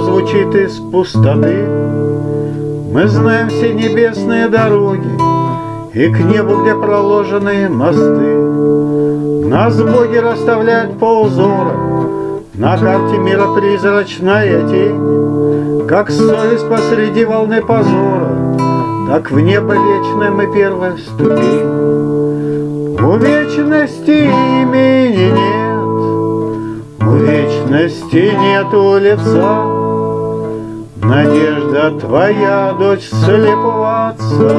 звучит из пустоты. Мы знаем все небесные дороги И к небу, где проложены мосты. Нас боги расставляют по узорам, На карте мира призрачная тень, Как совесть посреди волны позора, Так в небо вечное мы первая ступень. У вечности вечности нету лица, Надежда твоя, дочь отца,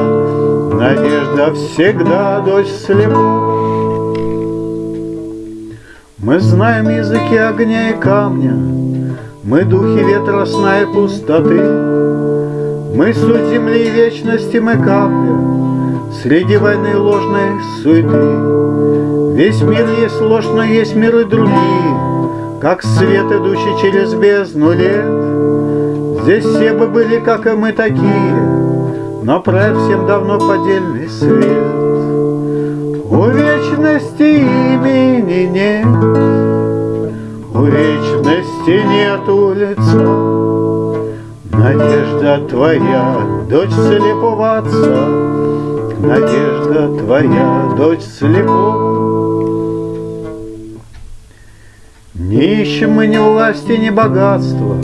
Надежда всегда, дочь слепого. Мы знаем языки огня и камня, Мы духи ветра, сна и пустоты, Мы суть земли и вечности, мы капля. Среди войны ложной суеты. Весь мир есть ложь, но есть миры другие, Как свет, идущий через бездну лет, Здесь все бы были, как и мы, такие, Но правь всем давно поддельный свет. У вечности имени нет, У вечности нету лица. Надежда твоя, дочь слепого отца, Надежда твоя, дочь слепого. Ищем мы ни власти, ни богатства,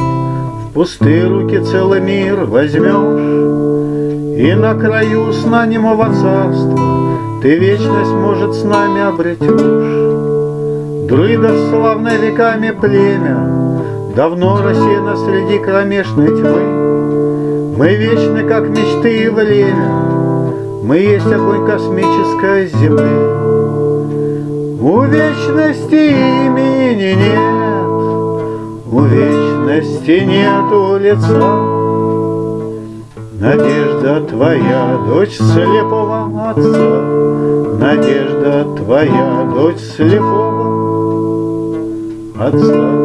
пустые руки целый мир возьмешь, И на краю сна немого царства Ты вечность, может, с нами обретешь. Друидов славное веками племя Давно рассеяно среди кромешной тьмы. Мы вечны, как мечты и время, Мы есть огонь космической земли. У вечности имени нет, у вечности нету лица. Надежда твоя, дочь слепого отца, Надежда твоя, дочь слепого отца.